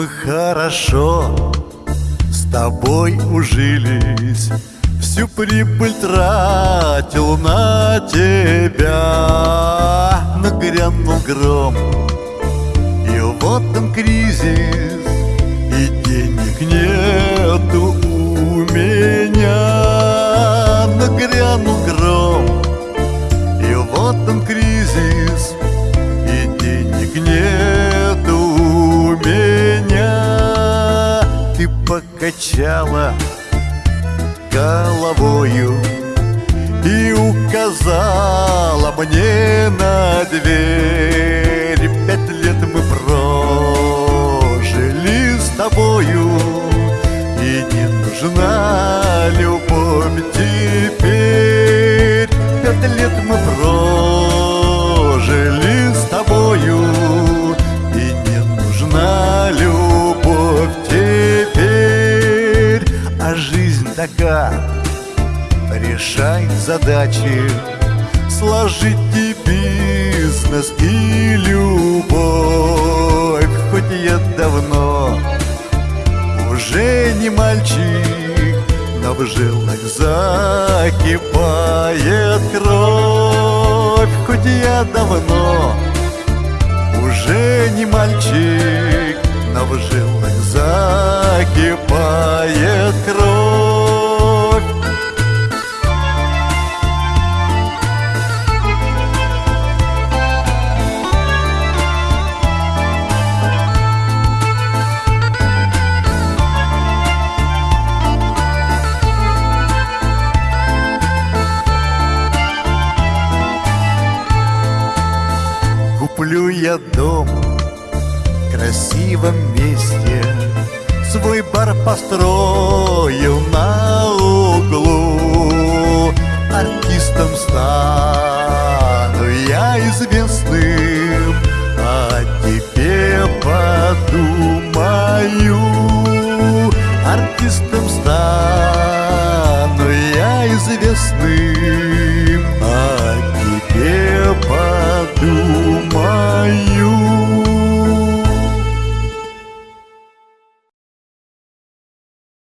хорошо с тобой ужились. Всю прибыль тратил на тебя. Нагрянул гром И вот он кризис И денег нету у меня. Нагрянул гром И вот он кризис покачала головою И указала мне на дверь. Пять лет мы прожили с тобою И не нужна такая Решай задачи Сложить и бизнес, и любовь. Хоть я давно уже не мальчик Но в жилах закипает кровь. Хоть я давно уже не мальчик Но в жилах закипает Куплю я дом в красивом месте. Свой бар построю на углу. Артистом стану я известным. О тебе подумаю